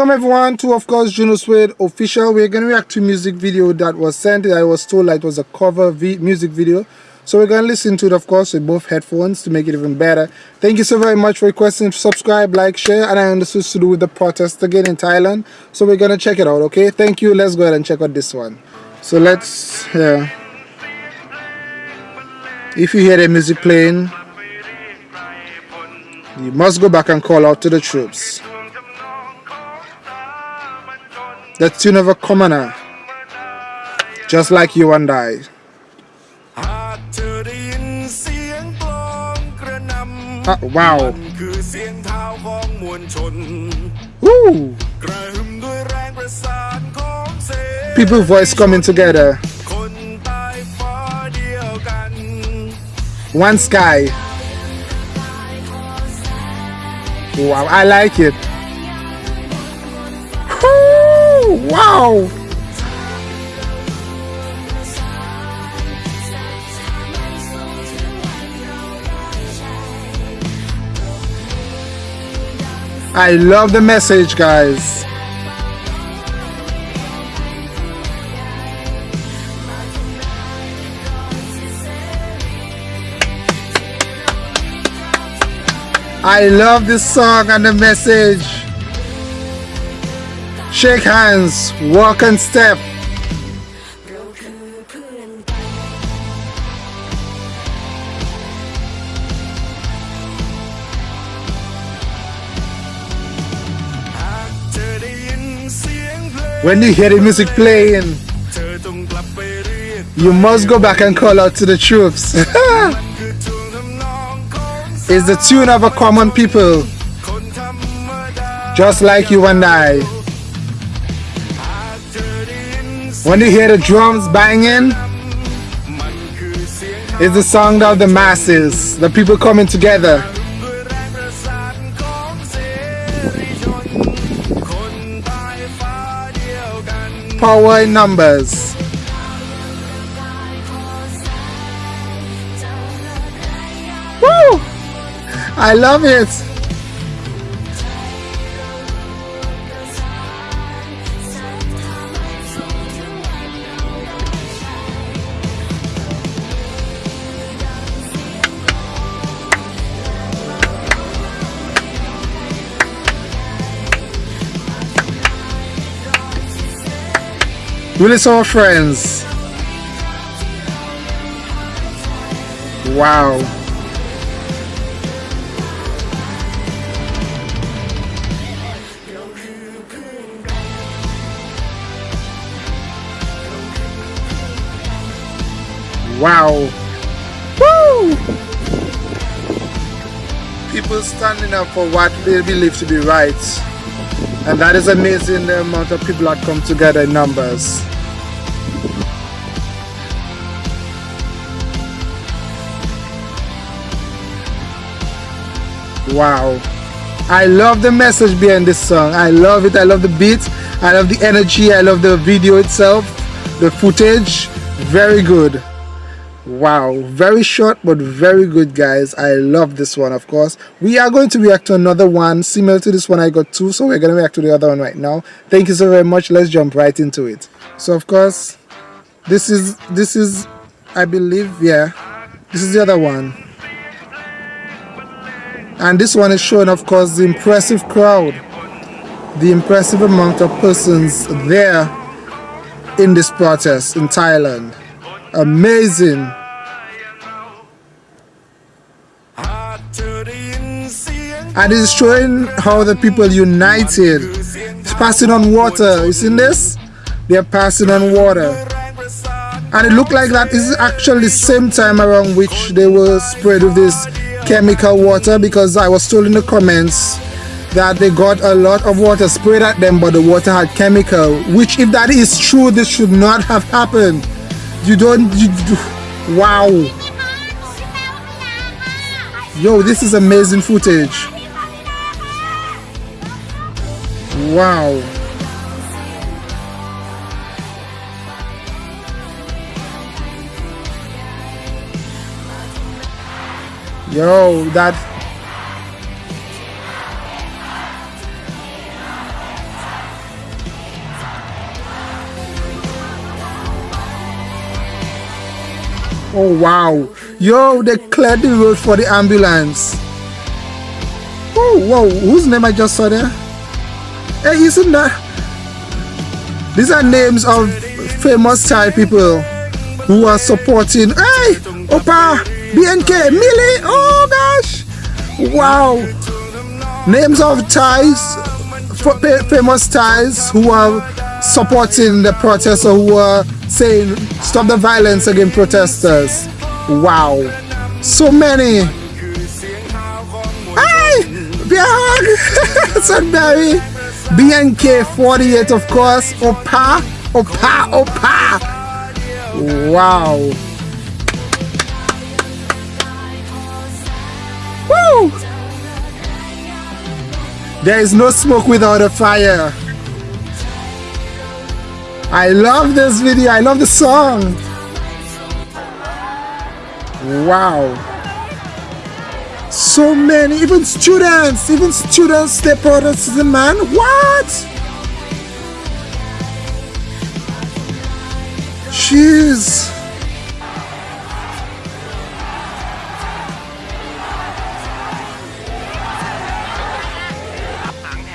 Welcome everyone to of course Juno Suede official. We're gonna react to music video that was sent. I was told that it was a cover music video. So we're gonna listen to it of course with both headphones to make it even better. Thank you so very much for requesting subscribe, like, share, and I understood to do with the protest again in Thailand. So we're gonna check it out, okay? Thank you. Let's go ahead and check out this one. So let's yeah. If you hear the music playing, you must go back and call out to the troops. The tune of a commoner, just like you and I. Uh, wow. People voice coming together. One sky. Wow, I like it. Wow! I love the message, guys. I love this song and the message. Shake hands, walk and step. When you hear the music playing, you must go back and call out to the troops. it's the tune of a common people, just like you and I. When you hear the drums banging, it's the song of the masses, the people coming together. Power in numbers. Woo! I love it. Really saw friends. Wow. Wow. Woo! People standing up for what they believe to be right. And that is amazing the amount of people that come together in numbers. Wow. I love the message behind this song. I love it. I love the beat. I love the energy. I love the video itself. The footage. Very good. Wow. Very short but very good guys. I love this one of course. We are going to react to another one similar to this one I got two. So we're to react to the other one right now. Thank you so very much. Let's jump right into it. So of course this is this is I believe yeah this is the other one and this one is showing of course the impressive crowd the impressive amount of persons there in this protest in Thailand amazing. And it's showing how the people united. It's passing on water. You seen this? They're passing on water. And it looked like that is actually the same time around which they were sprayed with this chemical water because I was told in the comments that they got a lot of water sprayed at them but the water had chemical which if that is true this should not have happened you don't you, wow. Yo this is amazing footage. Wow. Yo, that Oh wow. Yo, they cleared the road for the ambulance. Oh wow, whose name I just saw there? Hey, isn't that? These are names of famous Thai people who are supporting. Hey, Opa, BNK, Millie. Oh gosh. Wow. Names of Thais, famous Thais who are supporting the protests or who are saying stop the violence against protesters. Wow. So many. Hey! Big Sudbury. BNK 48 of course. Opa. Opa. Opa. Wow. Woo! There is no smoke without a fire. I love this video. I love the song. Wow. So many, even students, even students step out as the man. What? Jeez.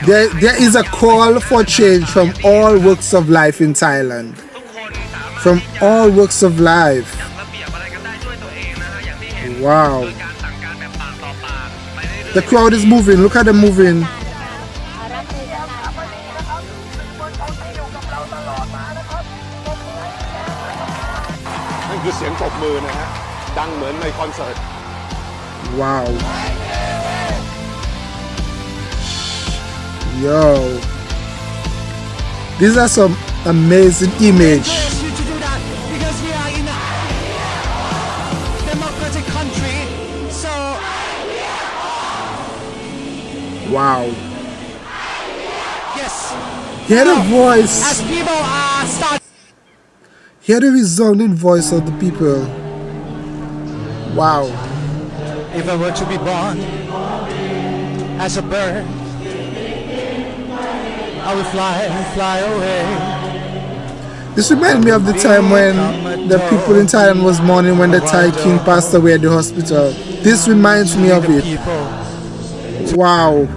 There, there is a call for change from all walks of life in Thailand. From all walks of life. Wow. The crowd is moving. Look at them moving. Wow. Yo. These are some amazing image. So Wow. Yes. Hear the voice. As people are start Hear the resounding voice of the people. Wow. If I were to be born as a bird I will fly, fly away. This reminds me of the time when the people in Thailand was mourning when the Thai king passed away at the hospital. This reminds me of it. Wow.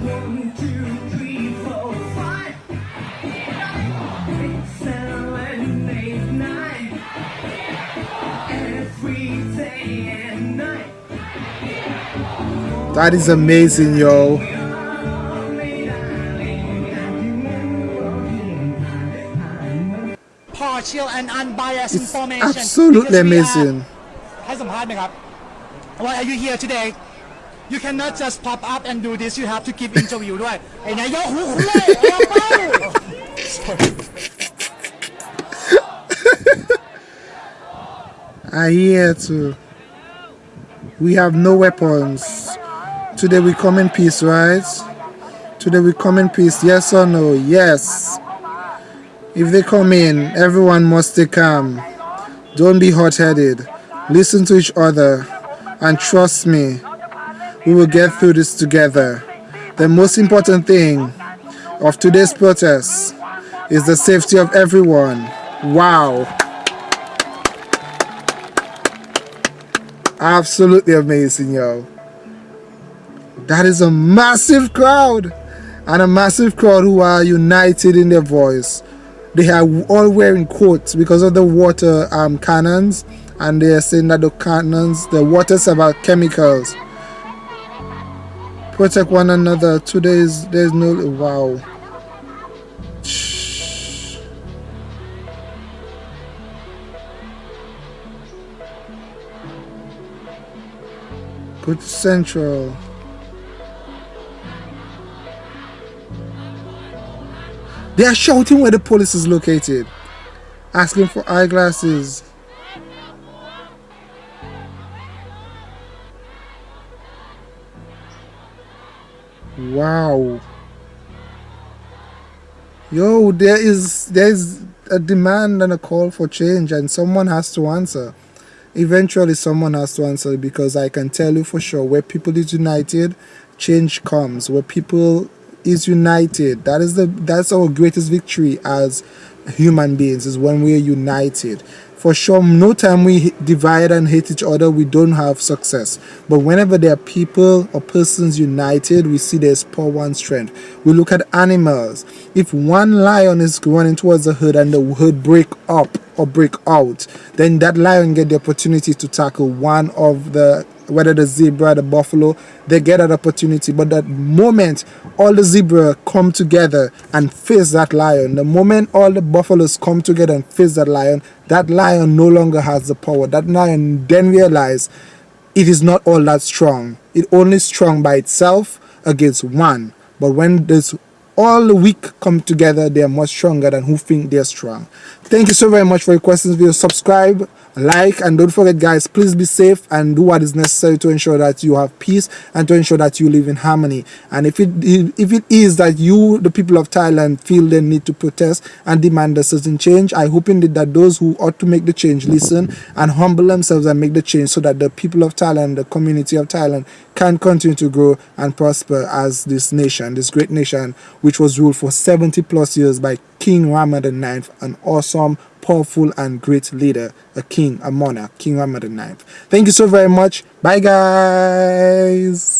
That is amazing, yo. impartial and unbiased it's information. Absolutely amazing. ให้สัมภาษณ์ไหมครับ Why are you here today? You cannot just pop up and do this. You have to give interview ด้วยไอ้นายกหูคุเล่เอาไป I hear too. We have no weapons. Today we come in peace, right? Today we come in peace. Yes or no? Yes. If they come in, everyone must stay calm. Don't be hot-headed. Listen to each other. And trust me, we will get through this together. The most important thing of today's protest is the safety of everyone. Wow. Absolutely amazing, yo. That is a massive crowd. And a massive crowd who are united in their voice they are all wearing coats because of the water um, cannons and they are saying that the cannons the water's about chemicals. Protect one another. Today is there's no wow. Put central They are shouting where the police is located, asking for eyeglasses. Wow. Yo, there is there is a demand and a call for change and someone has to answer. Eventually someone has to answer because I can tell you for sure where people is united, change comes. Where people is united. That is the that's our greatest victory as human beings is when we are united. for sure no time we divide and hate each other we don't have success but whenever there are people or persons united we see there's power and strength we look at animals if one lion is running towards the herd and the herd break up or break out then that lion get the opportunity to tackle one of the whether the zebra, the buffalo, they get that opportunity. But that moment all the zebra come together and face that lion, the moment all the buffaloes come together and face that lion, that lion no longer has the power. That lion then realize it is not all that strong. It only strong by itself against one. But when there's all the weak come together, they are much stronger than who think they're strong. Thank you so very much for your questions. Video subscribe like and don't forget guys please be safe and do what is necessary to ensure that you have peace and to ensure that you live in harmony. And if it if it is that you the people of thailand feel they need to protest and demand a certain change i hope indeed that those who ought to make the change listen and humble themselves and make the change so that the people of thailand the community of thailand can continue to grow and prosper as this nation this great nation which was ruled for 70 plus years by king rama IX, an awesome powerful and great leader, a king, a monarch, King Rama IX. Thank you so very much. Bye, guys.